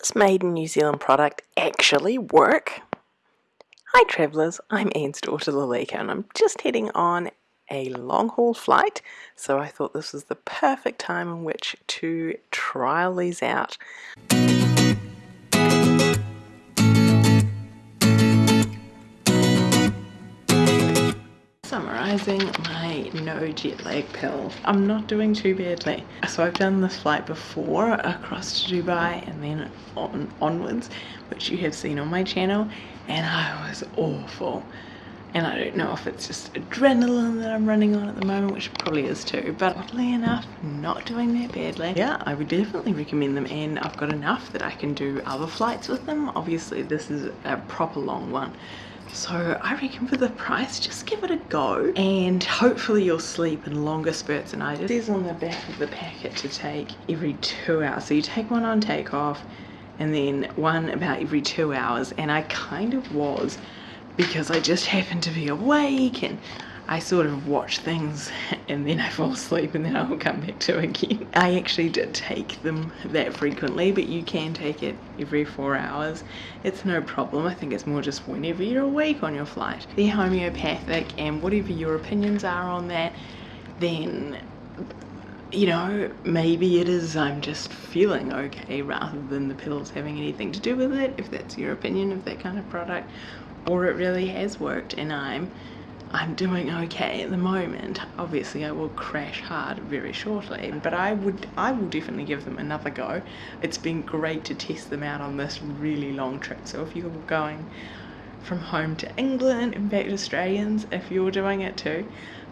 this made in New Zealand product actually work? Hi travellers, I'm Anne's daughter Lalika and I'm just heading on a long haul flight so I thought this was the perfect time in which to trial these out. Summarising my no jet lag pill. I'm not doing too badly. So I've done this flight before across to Dubai and then on onwards, which you have seen on my channel, and I was awful. And I don't know if it's just adrenaline that I'm running on at the moment, which probably is too, but oddly enough, not doing that badly. Yeah, I would definitely recommend them and I've got enough that I can do other flights with them. Obviously this is a proper long one so I reckon for the price, just give it a go and hopefully you'll sleep in longer spurts than I did. It says on the back of the packet to take every two hours. So you take one on takeoff and then one about every two hours and I kind of was because I just happen to be awake and I sort of watch things and then I fall asleep and then I'll come back to again. I actually did take them that frequently, but you can take it every four hours. It's no problem. I think it's more just whenever you're awake on your flight. They're homeopathic and whatever your opinions are on that, then you know, maybe it is I'm just feeling okay rather than the pills having anything to do with it, if that's your opinion of that kind of product, or it really has worked and I'm I'm doing okay at the moment. Obviously I will crash hard very shortly, but I would I will definitely give them another go. It's been great to test them out on this really long trip. So if you're going from home to England and back to Australians, if you're doing it too,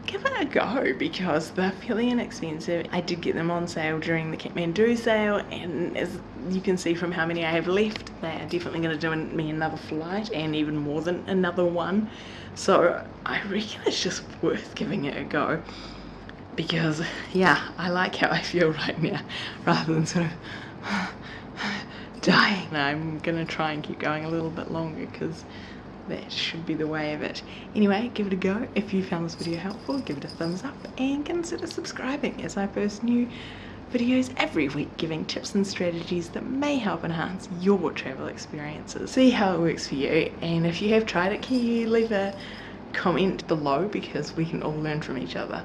give it a go because they're fairly inexpensive. I did get them on sale during the Kathmandu sale and as you can see from how many I have left, they are definitely going to do me another flight and even more than another one. So I reckon it's just worth giving it a go because yeah, I like how I feel right now rather than sort of dying. I'm gonna try and keep going a little bit longer because that should be the way of it. Anyway, give it a go. If you found this video helpful, give it a thumbs up and consider subscribing as I post new videos every week giving tips and strategies that may help enhance your travel experiences. See how it works for you and if you have tried it, can you leave a comment below because we can all learn from each other.